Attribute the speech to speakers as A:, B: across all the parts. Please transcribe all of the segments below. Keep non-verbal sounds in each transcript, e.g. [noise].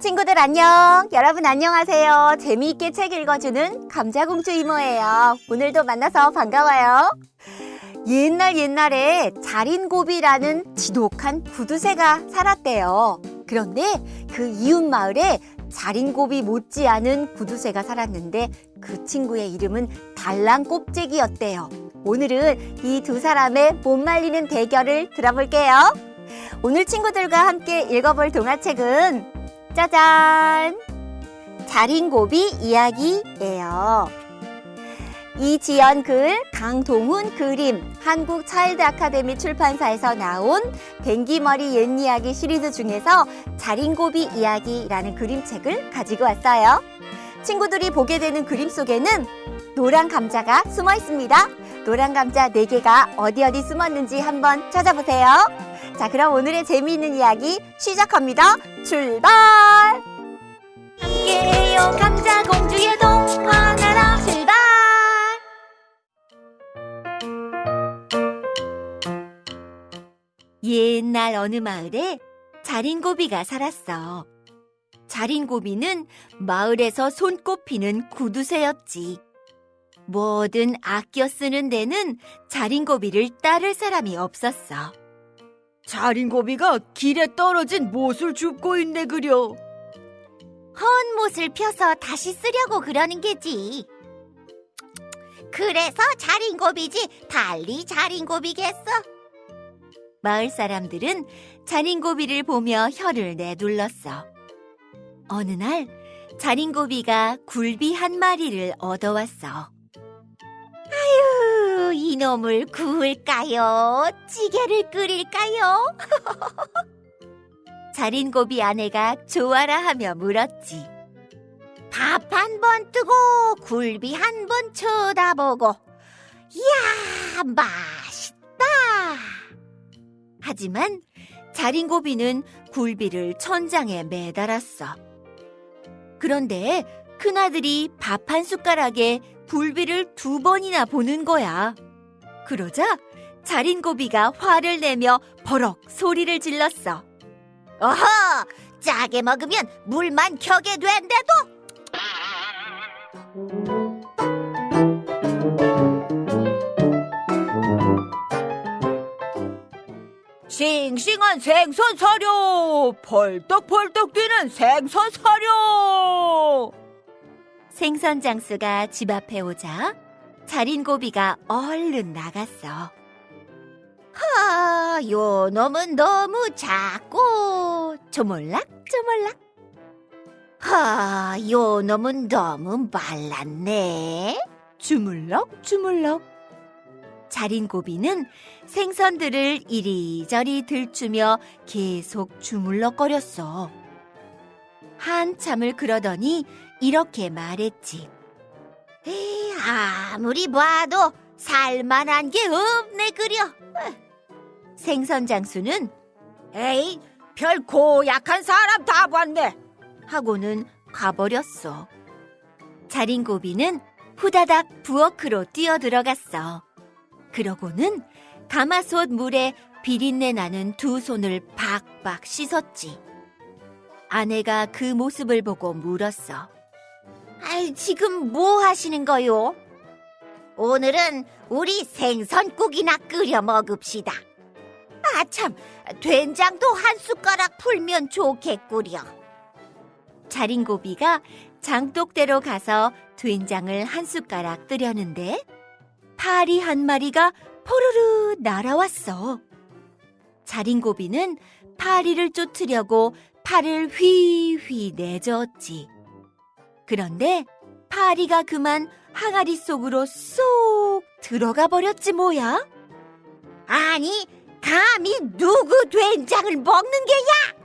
A: 친구들 안녕! 여러분 안녕하세요. 재미있게 책 읽어주는 감자공주 이모예요. 오늘도 만나서 반가워요. 옛날 옛날에 자린고비라는 지독한 구두쇠가 살았대요. 그런데 그 이웃 마을에 자린고비 못지않은 구두쇠가 살았는데 그 친구의 이름은 달랑꼽재기였대요. 오늘은 이 두 사람의 못 말리는 대결을 들어볼게요. 오늘 친구들과 함께 읽어볼 동화책은 짜잔! 자린고비 이야기예요. 이지연 글, 강동훈 그림, 한국 차일드 아카데미 출판사에서 나온 뱅기머리 옛 이야기 시리즈 중에서 자린고비 이야기라는 그림책을 가지고 왔어요. 친구들이 보게 되는 그림 속에는 노란 감자가 숨어 있습니다. 노란 감자 네개가 어디 어디 숨었는지 한번 찾아보세요. 자, 그럼 오늘의 재미있는 이야기 시작합니다. 출발! 함께해요, 감자공주의 동화 나라 출발! 옛날 어느 마을에 자린고비가 살았어. 자린고비는 마을에서 손꼽히는 구두쇠였지. 뭐든 아껴 쓰는 데는 자린고비를 따를 사람이 없었어.
B: 자린고비가 길에 떨어진 못을 줍고 있네 그려.
A: 헌 못을 펴서 다시 쓰려고 그러는 게지. 그래서 자린고비지 달리 자린고비겠어. 마을 사람들은 자린고비를 보며 혀를 내둘렀어. 어느 날 자린고비가 굴비 한 마리를 얻어왔어. 이놈을 구울까요? 찌개를 끓일까요? [laughs] 자린고비 아내가 좋아라 하며 물었지. 밥 한 번 뜨고 굴비 한 번 쳐다보고 이야 맛있다. 하지만 자린고비는 굴비를 천장에 매달았어. 그런데 큰아들이 밥 한 숟가락에 굴비를 두 번이나 보는 거야. 그러자 자린고비가 화를 내며 버럭 소리를 질렀어. 어허! 짜게 먹으면 물만 켜게 된대도!
B: 싱싱한 생선 사료, 펄떡펄떡 뛰는 생선 사료.
A: 생선 장수가 집 앞에 오자 자린 고비가 얼른 나갔어. 하, 요 놈은 너무 작고 조물락 조물락. 하, 요 놈은 너무 말랐네. 주물럭 주물럭. 자린 고비는 생선들을 이리저리 들추며 계속 주물럭거렸어. 한참을 그러더니 이렇게 말했지. 에이, 아무리 봐도 살만한 게 없네 그려. 생선 장수는
B: 에이, 별 고약한 사람 다 봤네.
A: 하고는 가버렸어. 자린고비는 후다닥 부엌으로 뛰어들어갔어. 그러고는 가마솥 물에 비린내 나는 두 손을 박박 씻었지. 아내가 그 모습을 보고 물었어. 아이, 지금 뭐 하시는 거요? 오늘은 우리 생선국이나 끓여 먹읍시다. 아, 참, 된장도 한 숟가락 풀면 좋겠구려. 자린고비가 장독대로 가서 된장을 한 숟가락 뜨려는데 파리 한 마리가 포르르 날아왔어. 자린고비는 파리를 쫓으려고 팔을 휘휘 내저었지. 그런데 파리가 그만 항아리 속으로 쏙 들어가 버렸지 뭐야? 아니, 감히 누구 된장을 먹는 게야?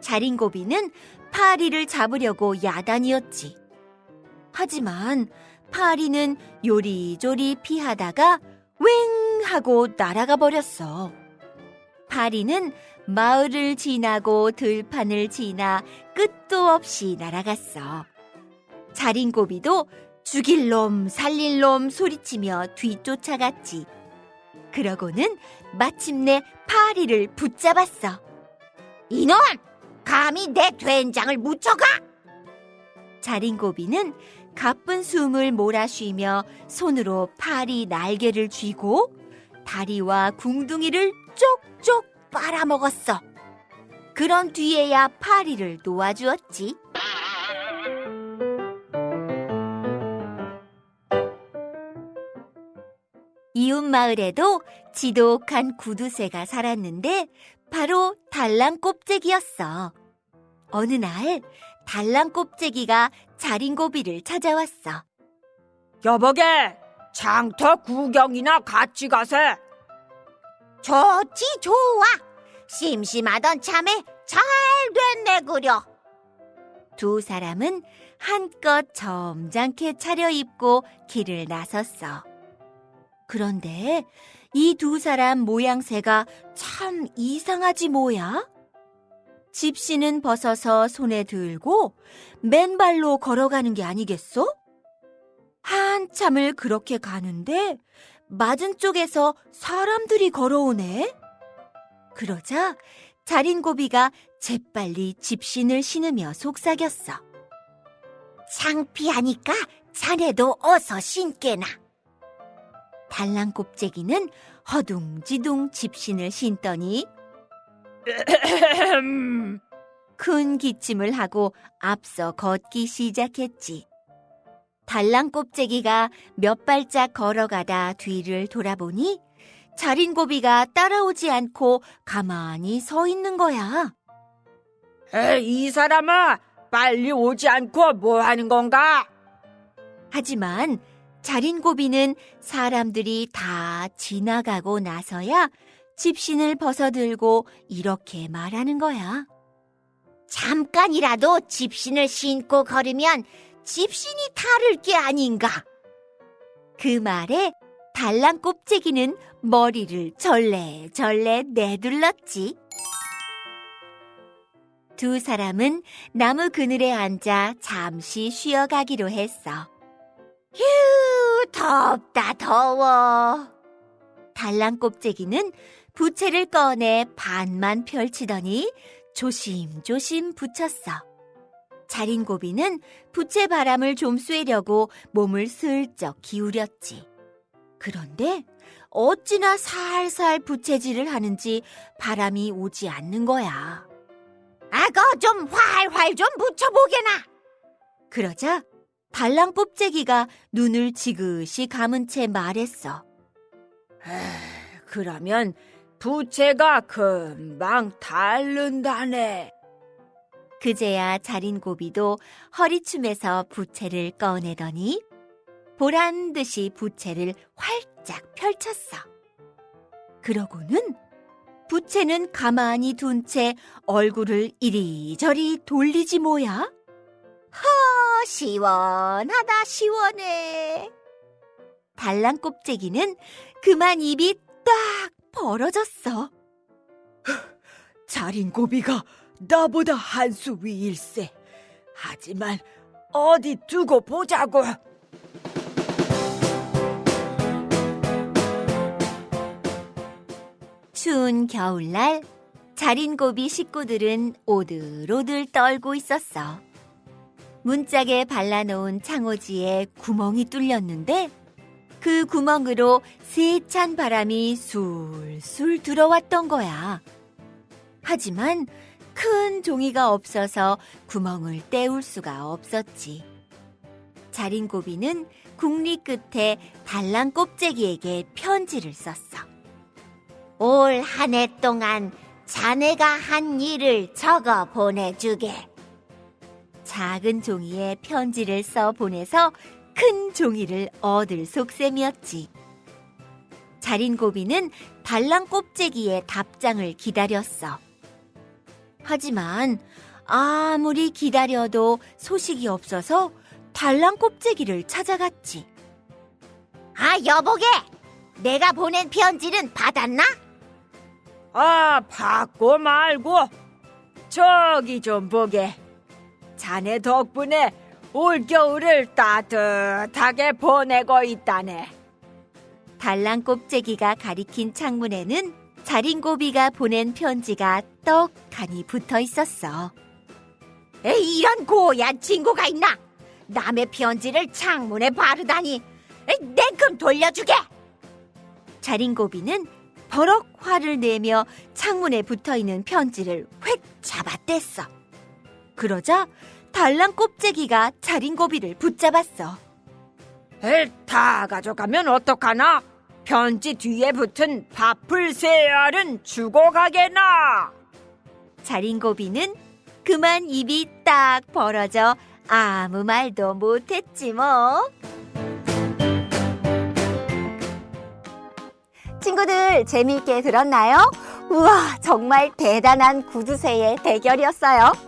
A: 자린고비는 파리를 잡으려고 야단이었지. 하지만 파리는 요리조리 피하다가 웽 하고 날아가 버렸어. 파리는 마을을 지나고 들판을 지나 끝도 없이 날아갔어. 자린고비도 죽일 놈, 살릴 놈 소리치며 뒤쫓아갔지. 그러고는 마침내 파리를 붙잡았어. 이놈!
C: 감히 내 된장을 묻혀가?
A: 자린고비는 가쁜 숨을 몰아쉬며 손으로 파리 날개를 쥐고 다리와 궁둥이를 쪽쪽 빨아먹었어. 그런 뒤에야 파리를 놓아주었지. 마을에도 지독한 구두쇠가 살았는데 바로 달랑 꼽재기였어. 어느 날 달랑 꼽재기가 자린고비를 찾아왔어.
B: 여보게, 장터 구경이나 같이 가세.
C: 좋지 좋아. 심심하던 참에 잘 됐네 그려.
A: 두 사람은 한껏 점잖게 차려입고 길을 나섰어. 그런데 이 두 사람 모양새가 참 이상하지 뭐야? 집시는 벗어서 손에 들고 맨발로 걸어가는 게 아니겠어? 한참을 그렇게 가는데 맞은 쪽에서 사람들이 걸어오네? 그러자 자린고비가 재빨리 집신을 신으며 속삭였어.
C: 창피하니까 자네도 어서 신게나.
A: 달랑 곱재기는 허둥지둥 집신을 신더니 큰 기침을 하고 앞서 걷기 시작했지. 달랑 곱재기가 몇 발짝 걸어가다 뒤를 돌아보니 자린 고비가 따라오지 않고 가만히 서 있는 거야.
B: 에이, 이 사람아, 빨리 오지 않고 뭐 하는 건가?
A: 하지만 자린고비는 사람들이 다 지나가고 나서야 집신을 벗어들고 이렇게 말하는 거야.
C: 잠깐이라도 집신을 신고 걸으면 집신이 다를 게 아닌가.
A: 그 말에 달랑 꼽재기는 머리를 절레절레 내둘렀지. 두 사람은 나무 그늘에 앉아 잠시 쉬어가기로 했어.
C: 휴, 덥다 더워.
A: 달랑 꼽재기는 부채를 꺼내 반만 펼치더니 조심조심 붙였어. 자린 고비는 부채 바람을 좀 쐬려고 몸을 슬쩍 기울였지. 그런데 어찌나 살살 부채질을 하는지 바람이 오지 않는 거야.
C: 아거 좀 활활 좀 붙여보게나.
A: 그러자 달랑 뽑재기가 눈을 지그시 감은 채 말했어.
B: 그러면 부채가 금방 닳는다네.
A: 그제야 자린 고비도 허리춤에서 부채를 꺼내더니 보란 듯이 부채를 활짝 펼쳤어. 그러고는 부채는 가만히 둔 채 얼굴을 이리저리 돌리지 뭐야?
C: 어, 시원하다 시원해.
A: 달랑 꼽재기는 그만 입이 딱 벌어졌어.
B: 자린 고비가 나보다 한 수 위일세. 하지만 어디 두고 보자고.
A: 추운 겨울날 자린 고비 식구들은 오들오들 떨고 있었어. 문짝에 발라놓은 창호지에 구멍이 뚫렸는데 그 구멍으로 세찬 바람이 술술 들어왔던 거야. 하지만 큰 종이가 없어서 구멍을 때울 수가 없었지. 자린고비는 국리 끝에 달랑 꼽재기에게 편지를 썼어.
C: 올 한 해 동안 자네가 한 일을 적어 보내주게.
A: 작은 종이에 편지를 써 보내서 큰 종이를 얻을 속셈이었지. 자린고비는 달랑 꼽재기의 답장을 기다렸어. 하지만 아무리 기다려도 소식이 없어서 달랑 꼽재기를 찾아갔지.
C: 아 여보게, 내가 보낸 편지는 받았나?
B: 아, 받고 말고. 저기 좀 보게. 자네 덕분에 올겨울을 따뜻하게 보내고 있다네.
A: 달랑 꼽재기가 가리킨 창문에는
D: 자린고비가 보낸 편지가 떡하니 붙어 있었어.
A: 에이, 이런 고얀 친구가 있나? 남의 편지를 창문에 바르다니. 에이, 냉큼 돌려주게.
D: 자린고비는 버럭 화를 내며 창문에 붙어 있는 편지를 획 잡아뗐어. 그러자 달랑 꼽재기가 자린고비를 붙잡았어.
B: 다 가져가면 어떡하나? 편지 뒤에 붙은 밥풀 세 알은 주고 가게나.
D: 자린고비는 그만 입이 딱 벌어져 아무 말도 못했지 뭐.
A: 친구들 재미있게 들었나요? 우와, 정말 대단한 구두쇠의 대결이었어요.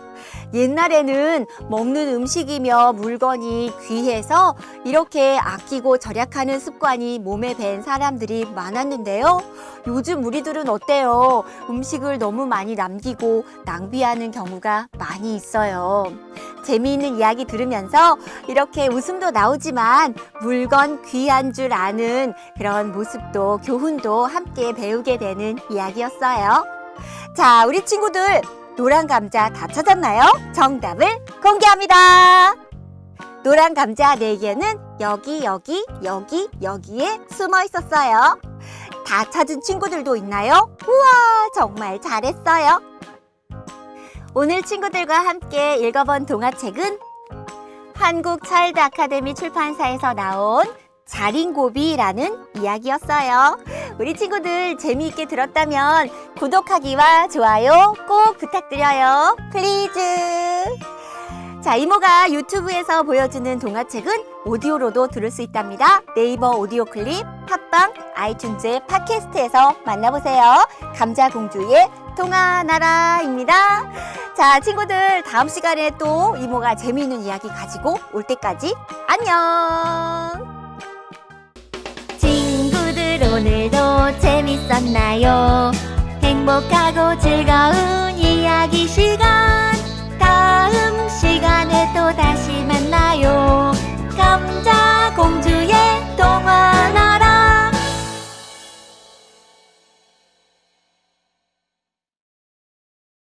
A: 옛날에는 먹는 음식이며 물건이 귀해서 이렇게 아끼고 절약하는 습관이 몸에 밴 사람들이 많았는데요. 요즘 우리들은 어때요? 음식을 너무 많이 남기고 낭비하는 경우가 많이 있어요. 재미있는 이야기 들으면서 이렇게 웃음도 나오지만 물건 귀한 줄 아는 그런 모습도 교훈도 함께 배우게 되는 이야기였어요. 자, 우리 친구들 노란 감자 다 찾았나요? 정답을 공개합니다. 노란 감자 4개는 여기, 여기, 여기, 여기에 숨어 있었어요. 다 찾은 친구들도 있나요? 우와, 정말 잘했어요. 오늘 친구들과 함께 읽어본 동화책은 한국 차일드 아카데미 출판사에서 나온 자린고비라는 이야기였어요. 우리 친구들 재미있게 들었다면 구독하기와 좋아요 꼭 부탁드려요. please. 자, 이모가 유튜브에서 보여주는 동화책은 오디오로도 들을 수 있답니다. 네이버 오디오 클립, 팟빵, 아이튠즈 팟캐스트에서 만나보세요. 감자공주의 동화나라입니다. 자, 친구들 다음 시간에 또 이모가 재미있는 이야기 가지고 올 때까지 안녕!
D: 재밌었나요? 행복하고 즐거운 이야기 시간. 다음 시간에 또 다시 만나요. 감자공주의 동화 나라.